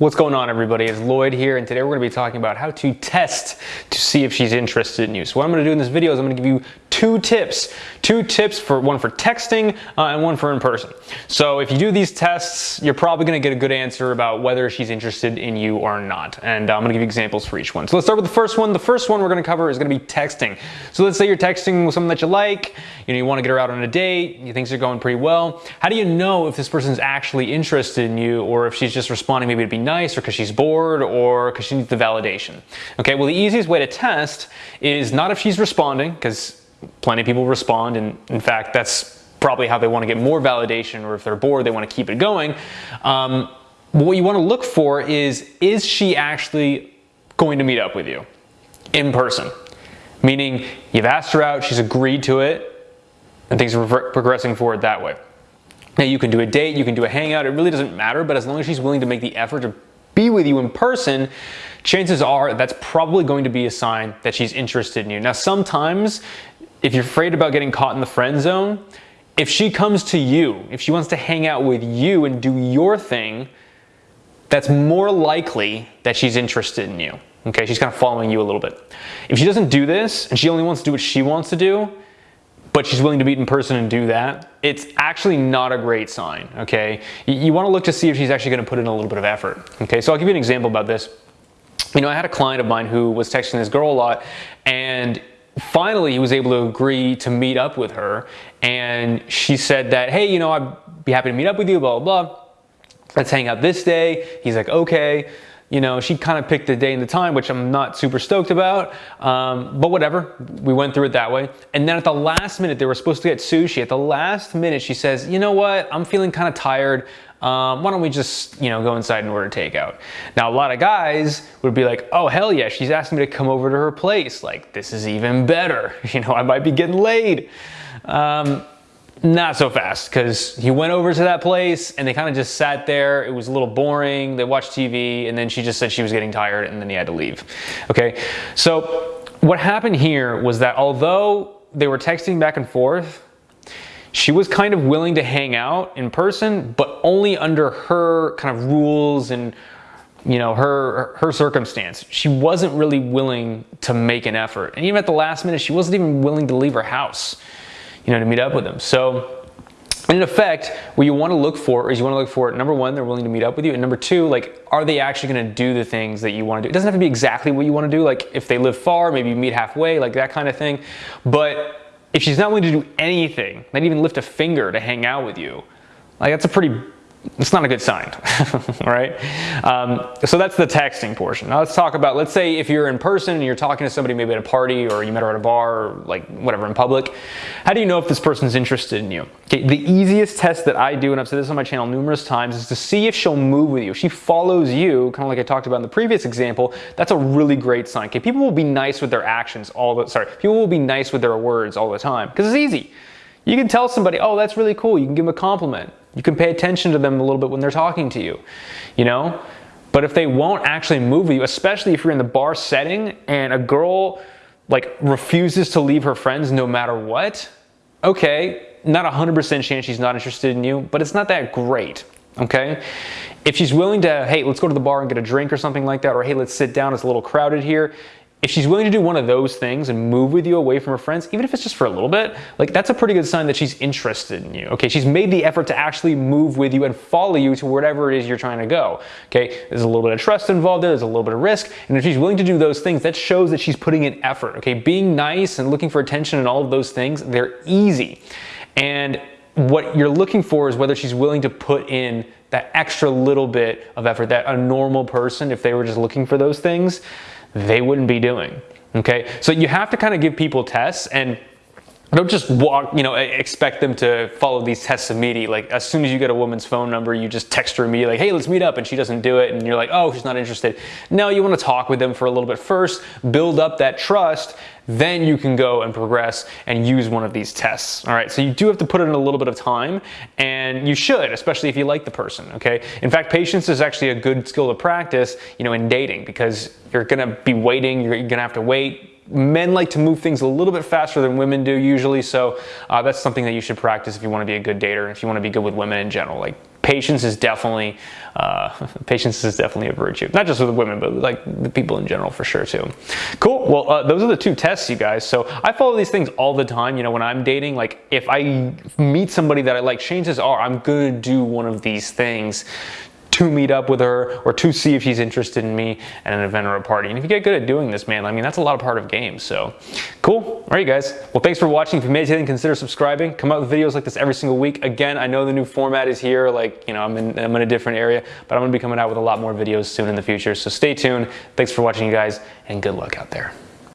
What's going on everybody? It's Lloyd here and today we're going to be talking about how to test to see if she's interested in you. So what I'm going to do in this video is I'm going to give you two tips. Two tips for one for texting uh, and one for in person. So if you do these tests, you're probably going to get a good answer about whether she's interested in you or not. And uh, I'm going to give you examples for each one. So let's start with the first one. The first one we're going to cover is going to be texting. So let's say you're texting with someone that you like, you know, you want to get her out on a date, you think things are going pretty well. How do you know if this person's actually interested in you or if she's just responding maybe to be nice or because she's bored or because she needs the validation. Okay, well the easiest way to test is not if she's responding, because plenty of people respond and in fact that's probably how they want to get more validation or if they're bored they want to keep it going. Um, what you want to look for is, is she actually going to meet up with you in person? Meaning you've asked her out, she's agreed to it, and things are progressing forward that way. Now you can do a date, you can do a hangout, it really doesn't matter, but as long as she's willing to make the effort to be with you in person, chances are that's probably going to be a sign that she's interested in you. Now, sometimes if you're afraid about getting caught in the friend zone, if she comes to you, if she wants to hang out with you and do your thing, that's more likely that she's interested in you. Okay, she's kind of following you a little bit. If she doesn't do this and she only wants to do what she wants to do, but she's willing to meet in person and do that, it's actually not a great sign, okay? You, you wanna look to see if she's actually gonna put in a little bit of effort, okay? So I'll give you an example about this. You know, I had a client of mine who was texting this girl a lot and finally he was able to agree to meet up with her and she said that, hey, you know, I'd be happy to meet up with you, blah, blah, blah. Let's hang out this day. He's like, okay you know, she kind of picked the day and the time, which I'm not super stoked about, um, but whatever, we went through it that way. And then at the last minute, they were supposed to get sushi. At the last minute, she says, you know what, I'm feeling kind of tired. Um, why don't we just, you know, go inside and order takeout? Now, a lot of guys would be like, oh, hell yeah, she's asking me to come over to her place. Like, this is even better. You know, I might be getting laid. Um, not so fast because he went over to that place and they kind of just sat there. It was a little boring. They watched TV and then she just said she was getting tired and then he had to leave. Okay, so what happened here was that although they were texting back and forth, she was kind of willing to hang out in person, but only under her kind of rules and you know her her circumstance she wasn't really willing to make an effort and even at the last minute she wasn't even willing to leave her house you know, to meet up with them. So in effect, what you want to look for is you want to look for, number one, they're willing to meet up with you. And number two, like, are they actually going to do the things that you want to do? It doesn't have to be exactly what you want to do. Like if they live far, maybe you meet halfway, like that kind of thing. But if she's not willing to do anything, not even lift a finger to hang out with you, like that's a pretty it's not a good sign, right? Um, so that's the texting portion. Now let's talk about, let's say if you're in person and you're talking to somebody maybe at a party or you met her at a bar or like whatever in public, how do you know if this person's interested in you? Okay, the easiest test that I do, and I've said this on my channel numerous times, is to see if she'll move with you. If she follows you, kind of like I talked about in the previous example, that's a really great sign. Okay, people will be nice with their actions all the, sorry, people will be nice with their words all the time because it's easy. You can tell somebody, oh, that's really cool. You can give them a compliment. You can pay attention to them a little bit when they're talking to you, you know? But if they won't actually move with you, especially if you're in the bar setting and a girl like refuses to leave her friends no matter what, okay, not 100% chance she's not interested in you, but it's not that great, okay? If she's willing to, hey, let's go to the bar and get a drink or something like that, or hey, let's sit down, it's a little crowded here, if she's willing to do one of those things and move with you away from her friends, even if it's just for a little bit, like that's a pretty good sign that she's interested in you. Okay, she's made the effort to actually move with you and follow you to wherever it is you're trying to go. Okay, there's a little bit of trust involved there, there's a little bit of risk, and if she's willing to do those things, that shows that she's putting in effort. Okay, being nice and looking for attention and all of those things, they're easy. And what you're looking for is whether she's willing to put in that extra little bit of effort that a normal person, if they were just looking for those things, they wouldn't be doing. Okay, so you have to kind of give people tests and don't just walk, you know, expect them to follow these tests immediately. Like as soon as you get a woman's phone number, you just text her immediately, like, hey, let's meet up, and she doesn't do it, and you're like, oh, she's not interested. No, you want to talk with them for a little bit first, build up that trust, then you can go and progress and use one of these tests. All right, so you do have to put in a little bit of time, and you should, especially if you like the person. Okay, in fact, patience is actually a good skill to practice, you know, in dating because you're gonna be waiting, you're gonna have to wait men like to move things a little bit faster than women do usually. So uh, that's something that you should practice if you want to be a good dater, and if you want to be good with women in general. Like patience is definitely uh, patience is definitely a virtue not just with women but like the people in general for sure too cool well uh, those are the two tests you guys so i follow these things all the time you know when i'm dating like if i meet somebody that i like chances are i'm gonna do one of these things to meet up with her or to see if she's interested in me at an event or a party. And if you get good at doing this, man, I mean, that's a lot of part of games. So cool. All right, guys. Well, thanks for watching. If you made it, then consider subscribing. Come out with videos like this every single week. Again, I know the new format is here. Like, you know, I'm in, I'm in a different area, but I'm going to be coming out with a lot more videos soon in the future. So stay tuned. Thanks for watching, you guys, and good luck out there.